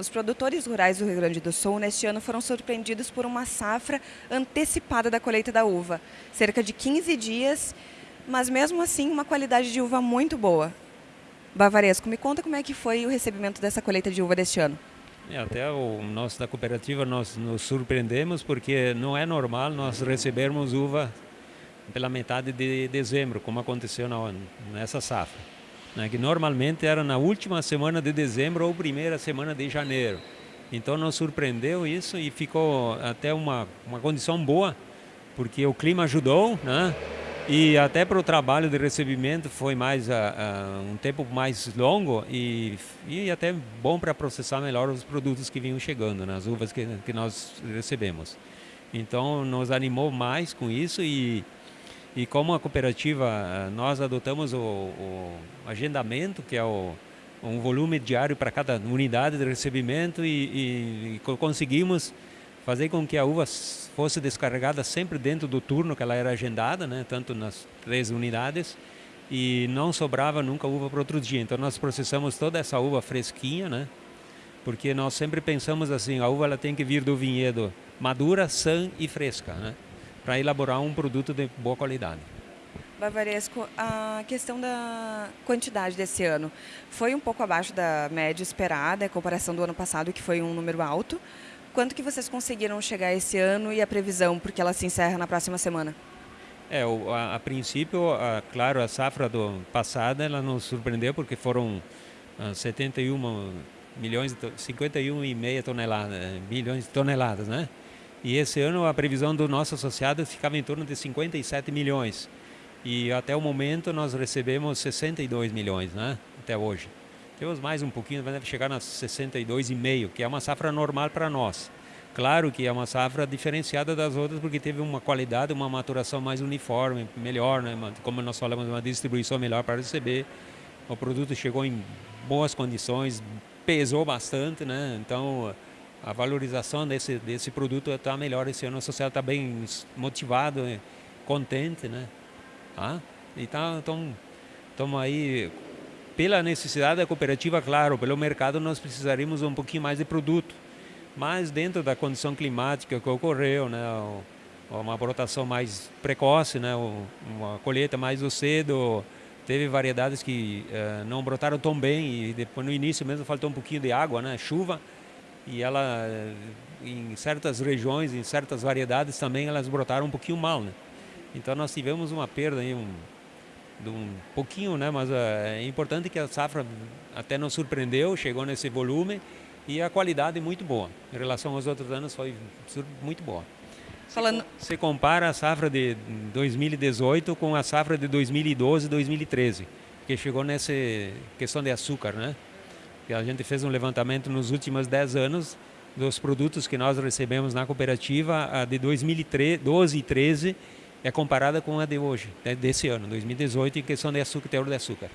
Os produtores rurais do Rio Grande do Sul neste ano foram surpreendidos por uma safra antecipada da colheita da uva, cerca de 15 dias, mas mesmo assim uma qualidade de uva muito boa. Bavaresco, me conta como é que foi o recebimento dessa colheita de uva deste ano. É, até o nós da cooperativa nós nos surpreendemos porque não é normal nós recebermos uva pela metade de dezembro, como aconteceu na, nessa safra né, que normalmente era na última semana de dezembro ou primeira semana de janeiro. Então nos surpreendeu isso e ficou até uma, uma condição boa, porque o clima ajudou, né? E até para o trabalho de recebimento foi mais uh, uh, um tempo mais longo e, e até bom para processar melhor os produtos que vinham chegando, nas né, uvas que, que nós recebemos. Então nos animou mais com isso e e como a cooperativa, eh, nós adotamos o, o agendamento, que é o, um volume diário para cada unidade de recebimento e, e, conseguimos fazer com que a uva fosse descarregada sempre dentro do turno que ela era agendada, né, tanto nas três unidades, e não sobrava nunca uva para outro dia. Então nós processamos toda essa uva fresquinha, né, porque nós sempre pensamos assim, a uva ela tem que vir do vinhedo madura, sã e fresca. Né para elaborar um produto de boa qualidade. Bavaresco, a questão da quantidade desse ano foi um pouco abaixo da média esperada, em comparação do ano passado, que foi um número alto. Quanto que vocês conseguiram chegar esse ano e a previsão, porque ela se encerra na próxima semana? É, a, a princípio, a, claro, a safra do passada ela nos surpreendeu porque foram a, 71 milhões, 51,5 toneladas, milhões de toneladas, né? E esse ano a previsão do nosso associado ficava em torno de 57 milhões. E até o momento nós recebemos 62 milhões, né? Até hoje. Temos mais um pouquinho, deve chegar nas 62,5, que é uma safra normal para nós. Claro que é uma safra diferenciada das outras porque teve uma qualidade, uma maturação mais uniforme, melhor, né? Como nós falamos, uma distribuição melhor para receber. O produto chegou em boas condições, pesou bastante, né? Então a valorização desse, desse produto está melhor esse ano. A sociedade está bem motivado, contente, né? Ah, e tá, estamos aí, pela necessidade da cooperativa, claro, pelo mercado nós precisaríamos um pouquinho mais de produto. Mas dentro da condição climática que ocorreu, né? Uma brotação mais precoce, né? Uma colheita mais cedo, teve variedades que uh, não brotaram tão bem e depois no início mesmo faltou um pouquinho de água, né? Chuva e ela em certas regiões, em certas variedades também elas brotaram um pouquinho mal, né? Então nós tivemos uma perda aí um, de um pouquinho, né? Mas uh, é importante que a safra até nos surpreendeu, chegou nesse volume e a qualidade é muito boa. Em relação aos outros anos foi muito boa. Falando... Você compara a safra de 2018 com a safra de 2012 e 2013, que chegou nessa questão de açúcar, né? Que a gente fez um levantamento nos últimos 10 anos dos produtos que nós recebemos na cooperativa, a de 2012 e 13 é comparada com a de hoje, né, desse ano, 2018, em questão de açúcar, teor de açúcar.